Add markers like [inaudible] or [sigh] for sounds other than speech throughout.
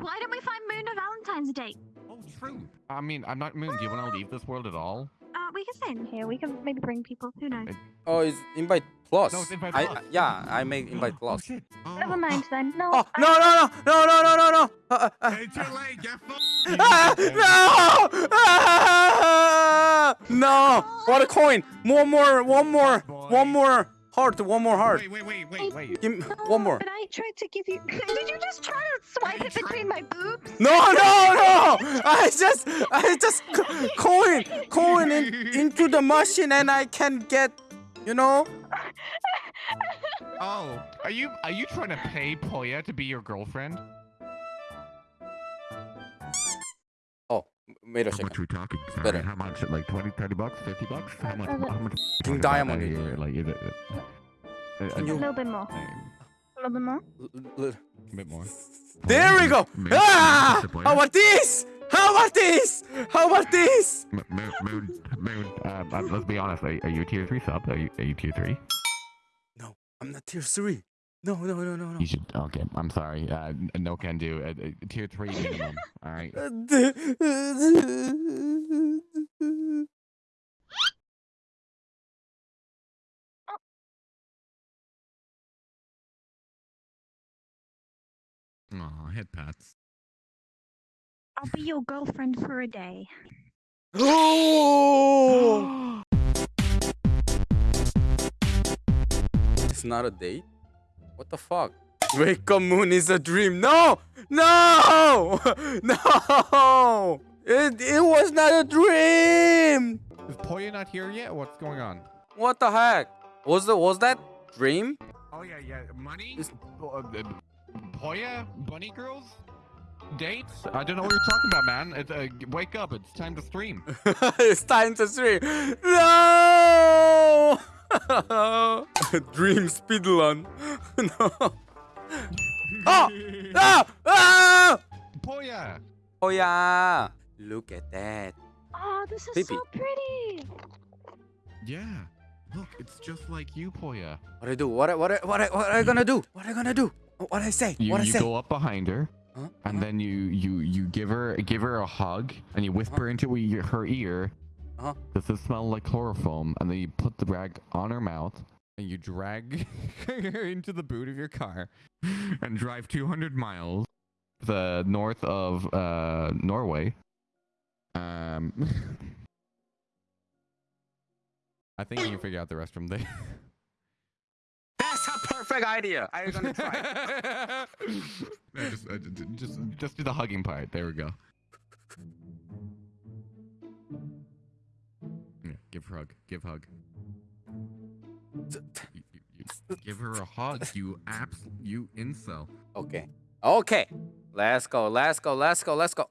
Why don't we find Moon on Valentine's Day? Oh, true. I mean, I'm not Moon. Do you want to leave this world at all? Uh, we can stay in here. We can maybe bring people. Who knows? Oh, it's invite plus. No, it's invite plus. I, yeah, I make invite plus. Oh. Oh. Never mind then. No. Oh, no, no, no, no, no, no, no, no. Uh, uh, uh. too late. Ah, [laughs] no! No! What a coin! More, more, one more, one more heart! One more heart! Wait, wait, wait, wait, wait. Give me one more! But I tried to give you. [laughs] Did you just try to swipe it between my boobs? No no no! I just I just coin coin in, into the machine and I can get, you know? Oh, are you are you trying to pay Poya to be your girlfriend? Wait a How second. much are we talking? Sorry, Better. how much? Like 20, 30 bucks, 50 bucks? How much? Uh, How much? King talking Diamond a is- Like, is it? Uh, Can A little bit more. A little bit more. L- l- a bit more. There we go! Moon- Ah! Mr. How about this? How about this? How about this? M- Moon, Moon, Moon. Um, um, let's be honest. Are, are you tier three sub? Are you, are you tier three? No, I'm not tier three. No, no, no, no, no. You should. Okay, I'm sorry. Uh, no can do. Uh, uh, tier three [laughs] minimum. All right. Aw, head pats. I'll be your girlfriend for a day. oh! [gasps] It's not a date? What the fuck? Wake up moon is a dream. No! No! [laughs] No! It, it was not a dream! Is Poya not here yet? What's going on? What the heck? Was the was that dream? Oh yeah, yeah. Money. Is- Uh, Poya, bunny girls, dates. I don't know what you're talking about, man. It's, uh, wake up! It's time to stream. [laughs] it's time to stream. No! [laughs] Dream speedrun. [laughs] no. Oh! [laughs] Ah! Ah! Poya. Yeah. Look at that. Oh, this is Baby. so pretty. Yeah. Look, it's just like you, Poya. What I do? What I, what I, what I, what I gonna do? What I gonna do? What I say? You, what I you say? go up behind her, Huh? and Uh-huh. then you you you give her give her a hug, and you whisper into e- her ear. Uh-huh. Does this smell like chloroform? And then you put the rag on her mouth, and you drag her [laughs] into the boot of your car, and drive 200 miles the north of uh, Norway. Um, [laughs] I think you can figure out the rest from there. [laughs] That's a perfect idea. I'm gonna try. No, just, uh, just, just do the hugging part. There we go. Yeah, give her hug. Give hug. You- you- you- give her a hug. You abs. You incel. okay. Okay. Let's go. Let's go. Let's go. Let's go.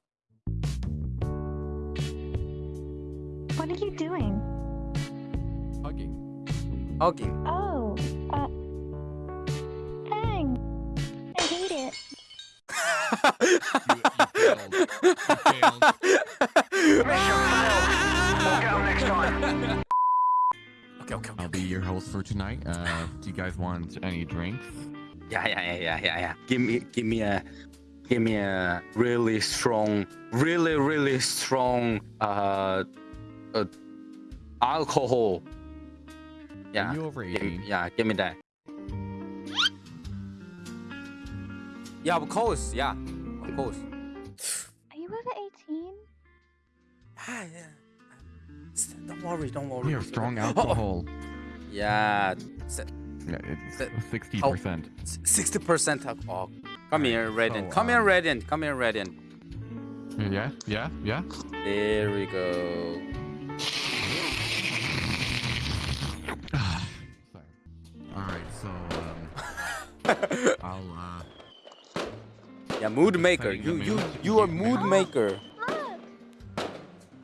What are you doing? Hugging. Hugging. Oh, uh, hang. I hate it. You, you failed. You [laughs] failed. Okay, okay, okay. I'll be your host for tonight. Uh, do you guys want any drinks? Yeah, yeah, yeah, yeah, yeah, yeah. Give me, give me a, give me a really strong, really, really strong, uh, uh alcohol. Yeah. Are you over Give me- 18? yeah, give me that. Yeah, of course. Yeah, of course. Are you over 18? Ah, yeah. Don't worry, don't worry. We are strong [laughs] Oh, oh, alcohol. Yeah, Yeah, it's sixty percent. sixty percent alcohol. Come here, Radiant. so, Come here, um, Radiant. Come here, Radiant. Yeah, yeah, yeah. There we go. [sighs] Sorry. All right, so um, [laughs] I'll uh, Yeah, mood maker. You, you, you are mood Oh, maker.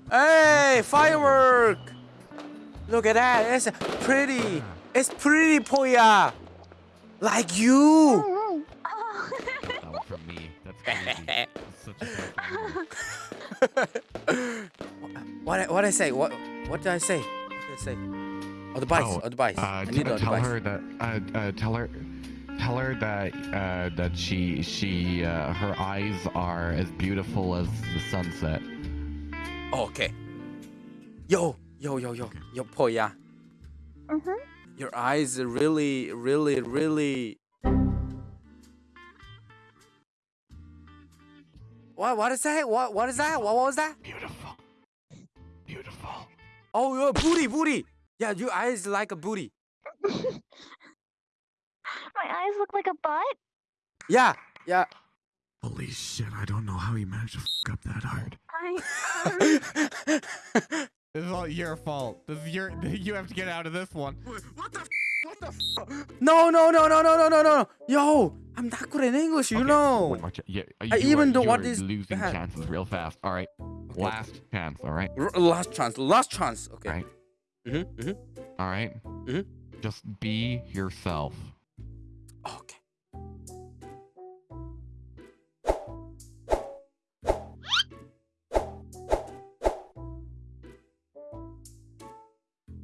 Hey, firework! Look at that. It's pretty. It's pretty, Poya. Like you. Oh. Oh. from me. That's crazy. It's such a bad [laughs] what what I say? What what did I say? What did I say? Advice, Oh, advice. Uh, I need tell her that. Uh, uh, tell her. Tell her that uh, that she she uh, her eyes are as beautiful as the sunset. Okay. Yo, yo, yo, yo, yo, Poya. Mm-hmm. Your eyes are really, really, really. What? What is that? What? What is that? What was that? Beautiful. Beautiful. Oh, your booty, booty. Yeah, your eyes like a booty. [laughs] My eyes look like a butt. Yeah, yeah. Holy shit! I don't know how you managed to fuck up that hard. I [laughs] um, This is all your fault. This is your. [laughs] You have to get out of this one. what the? What the? no, no, no, no, no, no, no, no. Yo, I'm not good in English, you Okay, know. watch it. Yeah, I even are, know you what are is losing that. chances real fast. All right, Okay. last chance. All right, R- last chance, last chance. Okay. Right. Mm-hmm, mm-hmm. all right. Mhm. Just be yourself.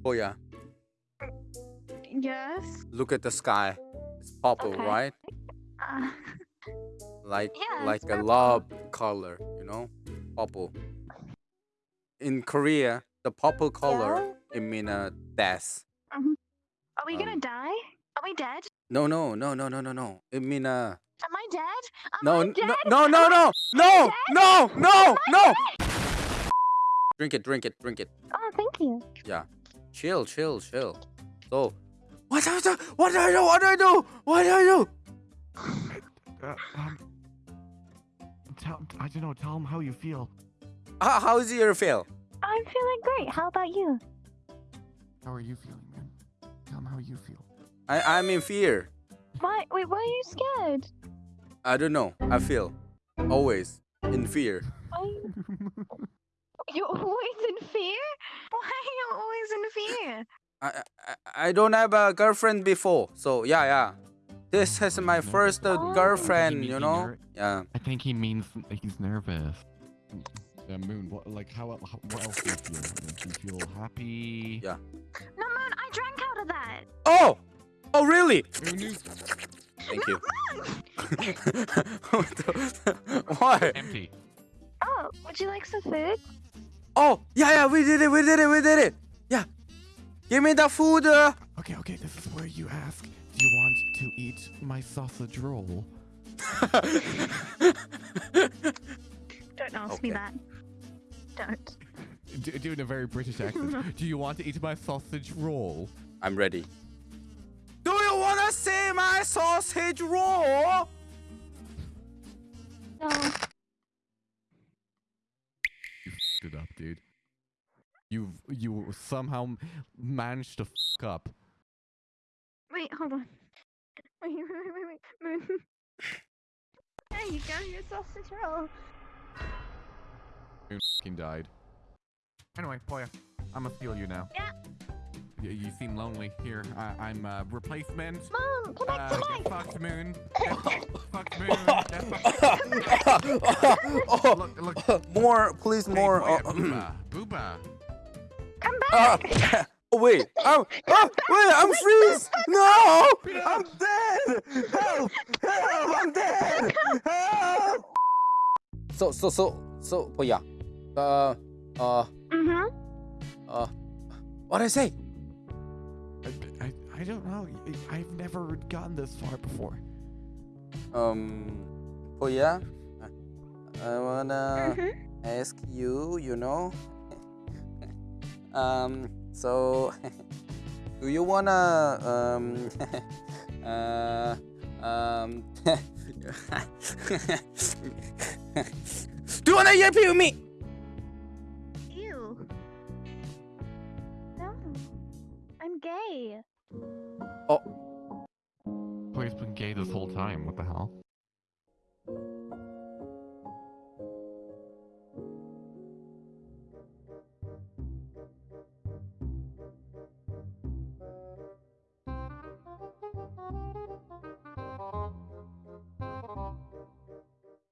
Oh yeah. yes. Look at the sky. It's purple, Okay. right? Uh, Like [laughs] Yeah, like a love color, you know? Purple. In Korea, the purple color it mean uh, death. are we gonna Um, die? Are we dead? No, no, no, no, no, no, no. It mean uh Am I dead? Am no, I dead? no, no, no, no, no, no, no, no. Drink it, drink it, drink it. Oh, thank you. Chill, chill, chill. So, what do I do? What do I do? What do I do? What do I do? Uh, um, tell, I don't know. Tell him how you feel. How, how is your feel? I'm feeling great. How about you? How are you feeling, man? Tell him how you feel. I, I'm in fear. Why? Wait, why are you scared? I don't know. I feel always in fear. Why? [laughs] You're always in fear? Why are you always in fear? I, I I don't have a girlfriend before, so yeah, yeah. This is my first uh, Oh. girlfriend, you know. Yeah. I think he means he's nervous. Uh, Moon, what, like how, el- how? What else do you feel? Like, do you feel happy? Yeah. No, Moon, I drank out of that. Oh, oh really? Moon is Thank you. [laughs] What [laughs] Why? empty. Oh, would you like some food? Oh, yeah, yeah. We did it. We did it. We did it. Yeah. Give me the food. Uh. Okay, okay. This is where you ask. Do you want to eat my sausage roll? Don't ask me that. Don't. Do, do in a very British accent. [laughs] do you want to eat my sausage roll? I'm ready. Do you wanna see my sausage roll? No. You f***ed it up, dude. You you somehow managed to fuck up. Wait, hold on. Wait, wait, wait, wait, wait. Moon. There you go, your sausage roll. You fucking died. Anyway, Poya, I'm gonna steal you now. Yeah. You, you seem lonely. Here, I, I'm uh, replacement. Mom, come back Uh, to get life. fucked, Moon. [laughs] Get fucked, Moon. Get [laughs] fucked. Look, look. more, please, Hey, more. Poya, uh, booba, [clears throat] booba. Come back. [laughs] oh wait, oh, oh, wait, I'm freeze! No, I'm dead! Help! Help! I'm dead! Help! So, so, so, so, oh yeah, uh, uh, mm-hmm. uh, what I say? I, I, I don't know. I- I've never gotten this far before. Um, oh yeah, I wanna Mm-hmm. ask you, you know, [laughs] um, so, [laughs] do you wanna, um, [laughs] uh, um, do you wanna ERP with me? Ew. No. I'm gay. Oh. Poya's been gay this whole time. What the hell?